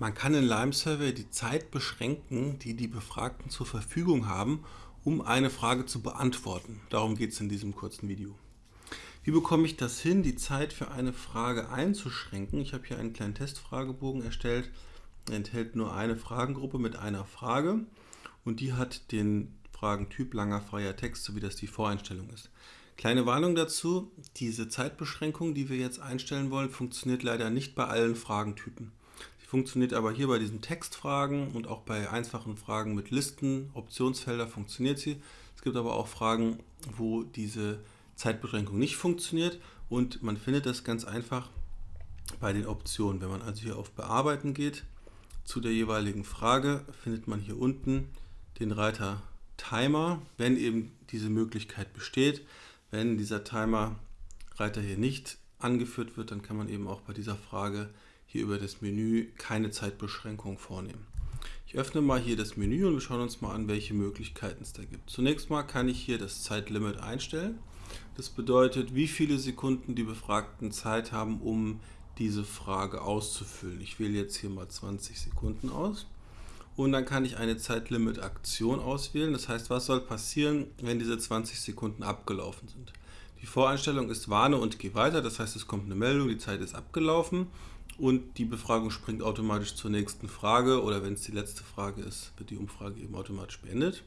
Man kann in Lime Survey die Zeit beschränken, die die Befragten zur Verfügung haben, um eine Frage zu beantworten. Darum geht es in diesem kurzen Video. Wie bekomme ich das hin, die Zeit für eine Frage einzuschränken? Ich habe hier einen kleinen Testfragebogen erstellt. Er enthält nur eine Fragengruppe mit einer Frage und die hat den Fragentyp langer freier Text, so wie das die Voreinstellung ist. Kleine Warnung dazu, diese Zeitbeschränkung, die wir jetzt einstellen wollen, funktioniert leider nicht bei allen Fragentypen funktioniert aber hier bei diesen Textfragen und auch bei einfachen Fragen mit Listen, Optionsfelder funktioniert sie. Es gibt aber auch Fragen, wo diese Zeitbeschränkung nicht funktioniert und man findet das ganz einfach bei den Optionen. Wenn man also hier auf Bearbeiten geht, zu der jeweiligen Frage, findet man hier unten den Reiter Timer, wenn eben diese Möglichkeit besteht. Wenn dieser Timer-Reiter hier nicht angeführt wird, dann kann man eben auch bei dieser Frage hier über das Menü keine Zeitbeschränkung vornehmen. Ich öffne mal hier das Menü und wir schauen uns mal an, welche Möglichkeiten es da gibt. Zunächst mal kann ich hier das Zeitlimit einstellen. Das bedeutet, wie viele Sekunden die Befragten Zeit haben, um diese Frage auszufüllen. Ich wähle jetzt hier mal 20 Sekunden aus. Und dann kann ich eine Zeitlimit-Aktion auswählen. Das heißt, was soll passieren, wenn diese 20 Sekunden abgelaufen sind? Die Voreinstellung ist Warne und geh weiter. Das heißt, es kommt eine Meldung, die Zeit ist abgelaufen und die Befragung springt automatisch zur nächsten Frage oder wenn es die letzte Frage ist, wird die Umfrage eben automatisch beendet.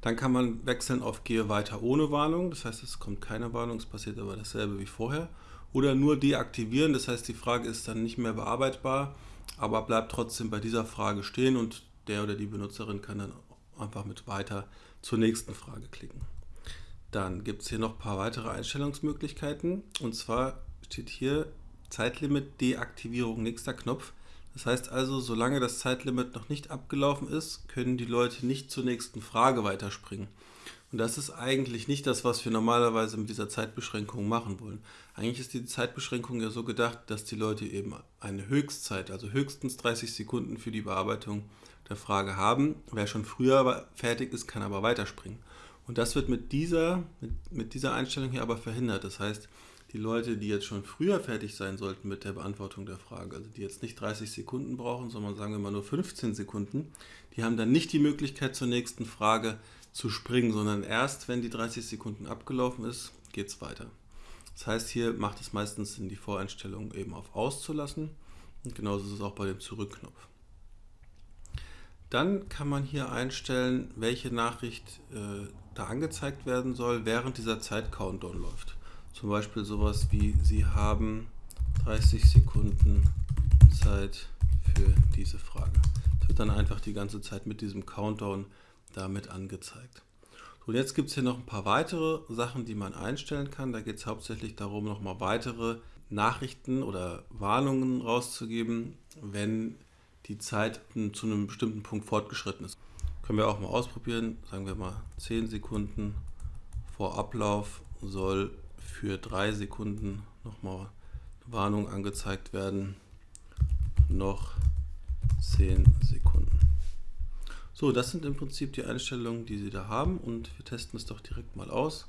Dann kann man wechseln auf Gehe weiter ohne Warnung, das heißt es kommt keine Warnung, es passiert aber dasselbe wie vorher. Oder nur deaktivieren, das heißt die Frage ist dann nicht mehr bearbeitbar, aber bleibt trotzdem bei dieser Frage stehen und der oder die Benutzerin kann dann einfach mit weiter zur nächsten Frage klicken. Dann gibt es hier noch ein paar weitere Einstellungsmöglichkeiten und zwar steht hier Zeitlimit Deaktivierung nächster Knopf. Das heißt also, solange das Zeitlimit noch nicht abgelaufen ist, können die Leute nicht zur nächsten Frage weiterspringen. Und das ist eigentlich nicht das, was wir normalerweise mit dieser Zeitbeschränkung machen wollen. Eigentlich ist die Zeitbeschränkung ja so gedacht, dass die Leute eben eine Höchstzeit, also höchstens 30 Sekunden für die Bearbeitung der Frage haben. Wer schon früher fertig ist, kann aber weiterspringen. Und das wird mit dieser, mit, mit dieser Einstellung hier aber verhindert. Das heißt, die Leute, die jetzt schon früher fertig sein sollten mit der Beantwortung der Frage, also die jetzt nicht 30 Sekunden brauchen, sondern sagen wir mal nur 15 Sekunden, die haben dann nicht die Möglichkeit zur nächsten Frage zu springen, sondern erst wenn die 30 Sekunden abgelaufen ist, geht es weiter. Das heißt, hier macht es meistens Sinn, die Voreinstellung eben auf Auszulassen und genauso ist es auch bei dem Zurückknopf. Dann kann man hier einstellen, welche Nachricht äh, da angezeigt werden soll, während dieser Zeit Countdown läuft. Zum Beispiel sowas wie, Sie haben 30 Sekunden Zeit für diese Frage. Das wird dann einfach die ganze Zeit mit diesem Countdown damit angezeigt. Und jetzt gibt es hier noch ein paar weitere Sachen, die man einstellen kann. Da geht es hauptsächlich darum, nochmal weitere Nachrichten oder Warnungen rauszugeben, wenn die Zeit zu einem bestimmten Punkt fortgeschritten ist. Können wir auch mal ausprobieren. Sagen wir mal 10 Sekunden vor Ablauf soll für drei Sekunden nochmal Warnung angezeigt werden. Noch 10 Sekunden. So, das sind im Prinzip die Einstellungen, die Sie da haben und wir testen es doch direkt mal aus,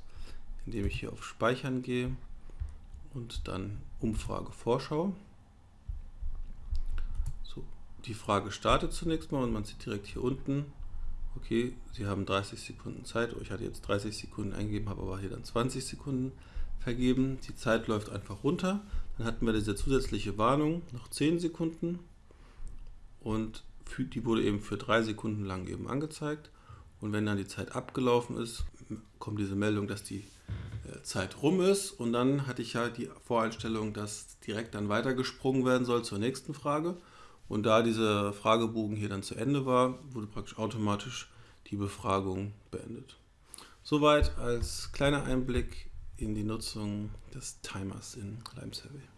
indem ich hier auf Speichern gehe und dann Umfrage Vorschau. So, die Frage startet zunächst mal und man sieht direkt hier unten, okay, Sie haben 30 Sekunden Zeit, oh, ich hatte jetzt 30 Sekunden eingegeben, habe aber hier dann 20 Sekunden vergeben. Die Zeit läuft einfach runter. Dann hatten wir diese zusätzliche Warnung, noch 10 Sekunden. Und die wurde eben für 3 Sekunden lang eben angezeigt. Und wenn dann die Zeit abgelaufen ist, kommt diese Meldung, dass die äh, Zeit rum ist. Und dann hatte ich ja die Voreinstellung, dass direkt dann weitergesprungen werden soll zur nächsten Frage. Und da dieser Fragebogen hier dann zu Ende war, wurde praktisch automatisch die Befragung beendet. Soweit als kleiner Einblick in die Nutzung des Timers in Lime Survey.